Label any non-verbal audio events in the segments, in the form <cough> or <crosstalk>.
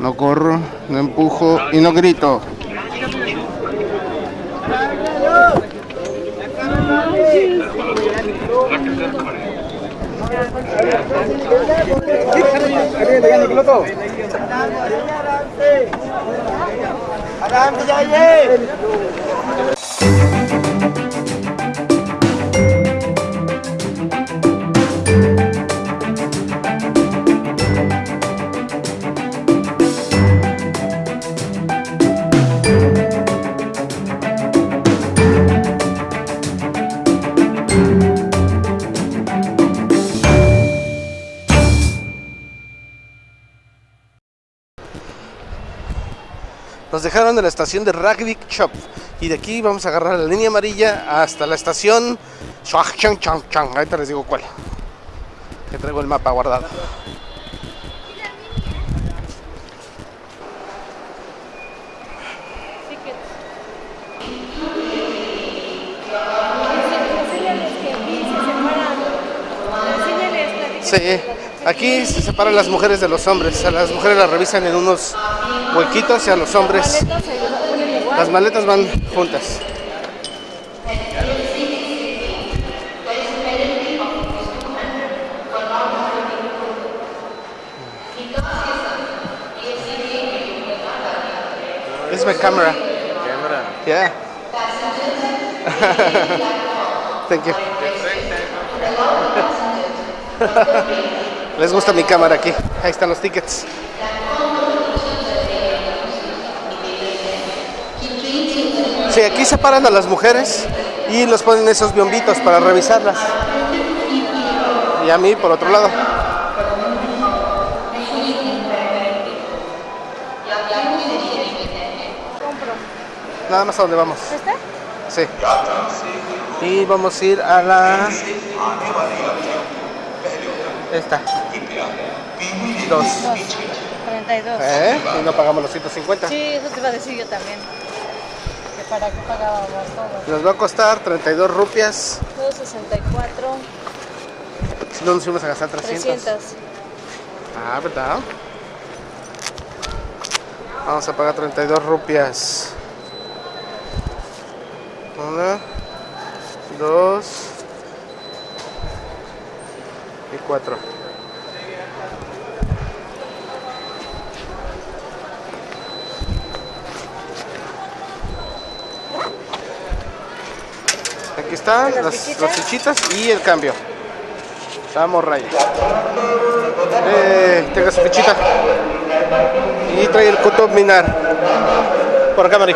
No corro, no empujo y no grito. Nos dejaron en la estación de Rugby Shop y de aquí vamos a agarrar la línea amarilla hasta la estación Chang Ahorita les digo cuál. Que traigo el mapa guardado. Sí, aquí se separan las mujeres de los hombres. A las mujeres las revisan en unos huequitos y a los hombres las maletas van juntas. This is my camera. Camera. Yeah. <laughs> Thank you. <laughs> Les gusta mi cámara aquí. Ahí están los tickets. Sí, aquí separan a las mujeres y los ponen esos biombitos para revisarlas. Y a mí por otro lado. Nada más a dónde vamos. ¿Esta? Sí. Y vamos a ir a la... Esta. Dos. 32. ¿Eh? Y no pagamos los 150. Sí, eso te iba a decir yo también. Que para qué pagábamos todo. Nos va a costar 32 rupias. 264, Si no nos íbamos a gastar 300. 300. Ah, ¿verdad? Vamos a pagar 32 rupias. Una, dos y cuatro. Están ¿Las las, fichitas? las fichitas y el cambio. Vamos, Raya. Eh, tenga su fichita. Y trae el Kutub Minar. Por acá, Mari.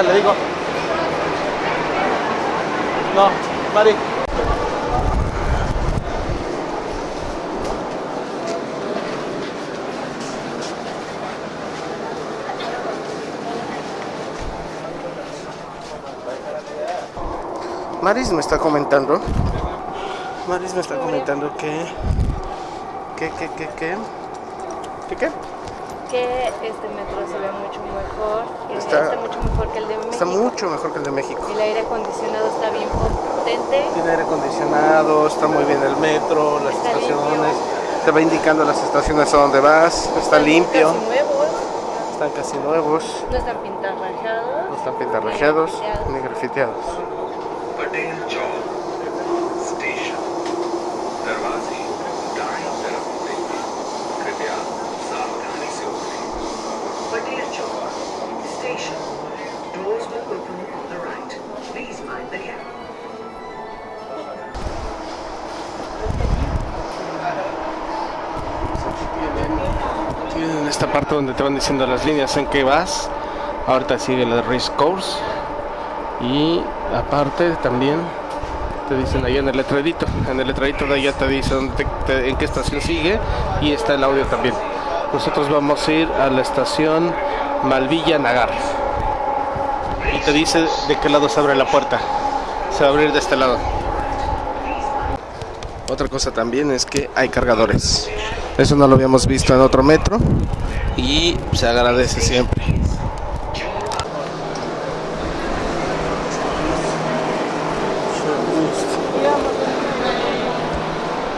Ahorita le digo. No, Mari. Maris me está comentando. Maris me está comentando que. que, que, que, que. ¿Qué qué? Que este metro se ve mucho mejor. Está- está, mucho mejor que el de México. Está mucho mejor que el de México. El aire acondicionado está bien potente. Tiene aire acondicionado, está muy bien el metro, las Está estaciones, te va indicando las estaciones a donde vas, está limpio, Casi nuevos, están casi nuevos, no están pintarrajeados. no están pintarrajeados ni ni grafiteados. Esta parte donde te van diciendo las líneas en que vas. Ahorita sigue la race course. Y aparte también te dicen ahí en el letrerito. En el letrerito de allá te dice en qué estación sigue y está el audio también. Nosotros vamos a ir a la estación Malvilla Nagar. Y te dice de qué lado se abre la puerta. Se va a abrir de este lado. Otra cosa también es que hay cargadores. Eso no lo habíamos visto en otro metro y se agradece siempre.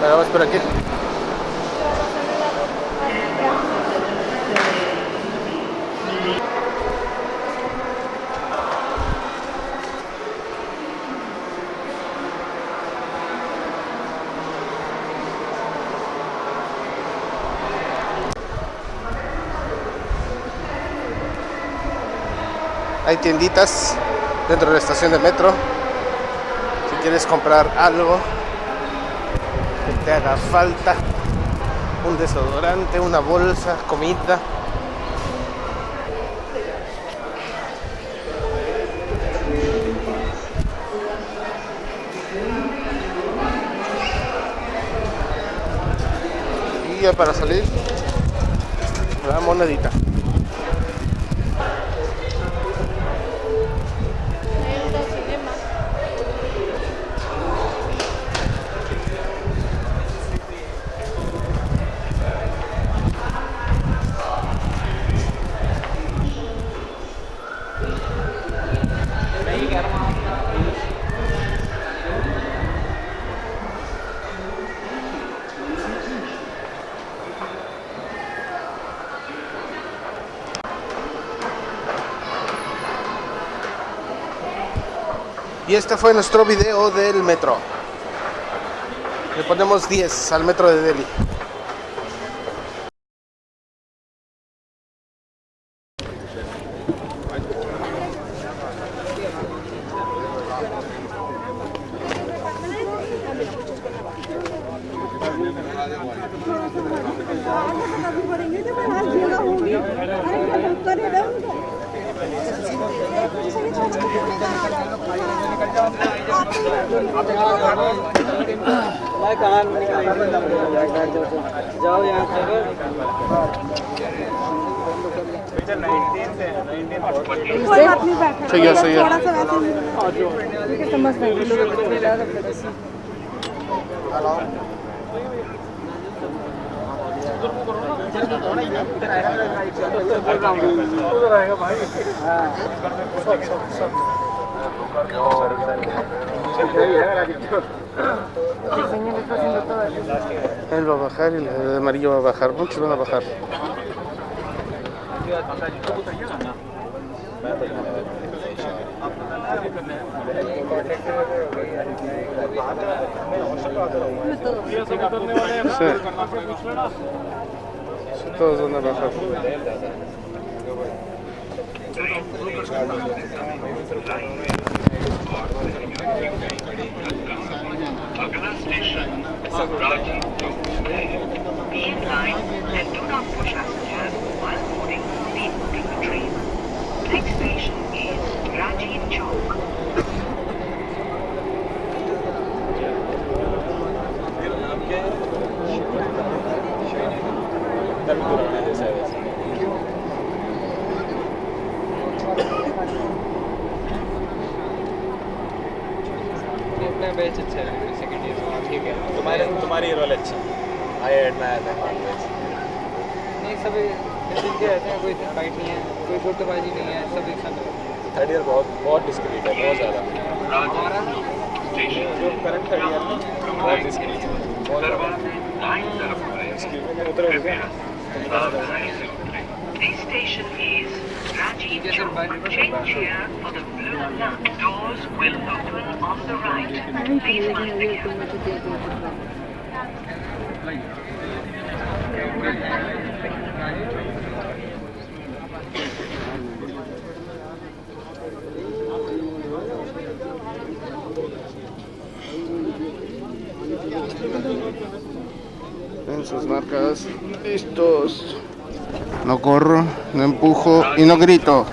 Vamos por aquí. Hay tienditas dentro de la estación de metro. Si quieres comprar algo que te haga falta, un desodorante, una bolsa, comida. Y ya para salir, la monedita. Y este fue nuestro video del metro. Le ponemos 10 al metro de Delhi. मैं कहाँ जाओ यहाँ सही है। सही है। थोड़ा सा वैसे समझ नहीं उधर आएगा भाई सब सब सब Él va a bajar y el amarillo va a bajar. Muchos van a bajar. Sí, Todos van a bajar. Agartala station Be in line and do not push passengers while boarding the train. Next अपना batch अच्छा है second year ठीक है। तुम्हारे तुम्हारी रोल अच्छी I admire that always नहीं सब ऐसे के रहते हैं कोई फाइट नहीं है कोई गुटबाजी नहीं है सब एक साथ थर्ड ईयर बहुत बहुत डिस्क्रीट है बहुत ज़्यादा। जो करंट थर्ड ईयर में। बहुत डिस्क्रीट है बहुत ज़्यादा में उतरे हो This station is Rajiv Yes, Chowk. Change here for the blue lock. Doors will open on the right. Please mind the gap. En sus marcas. Listos. No corro, no empujo y no grito.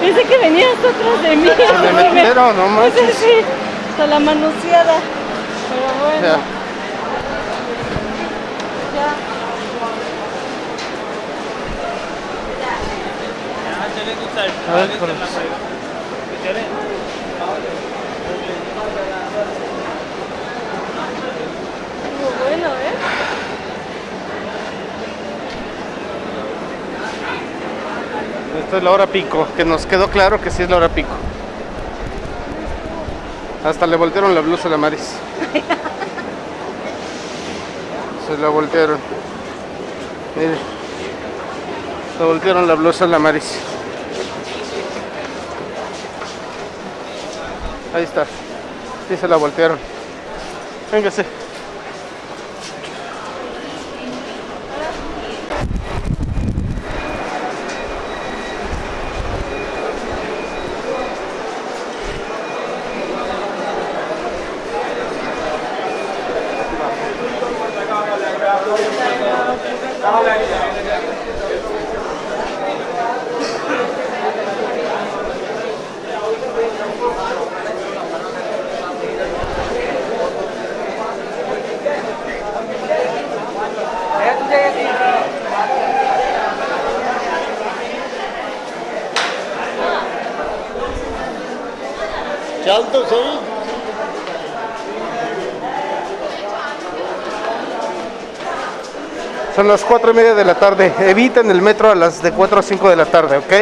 Pensé que venías atrás de mí. Se metieron, <laughs> no manches. Sí, sí, hasta la manoseada. Pero bueno, Ya. ya. A ver, con- Estuvo bueno, ¿eh? Es la hora pico, que nos quedó claro que sí es la hora pico. Hasta le voltearon la blusa a la Maris. <laughs> Se la voltearon. Mire. Le voltearon la blusa a la Maris. Ahí está. Sí se la voltearon. Véngase. Son las 4 y media de la tarde. Eviten el metro a las de 4 a 5 de la tarde, ¿ok?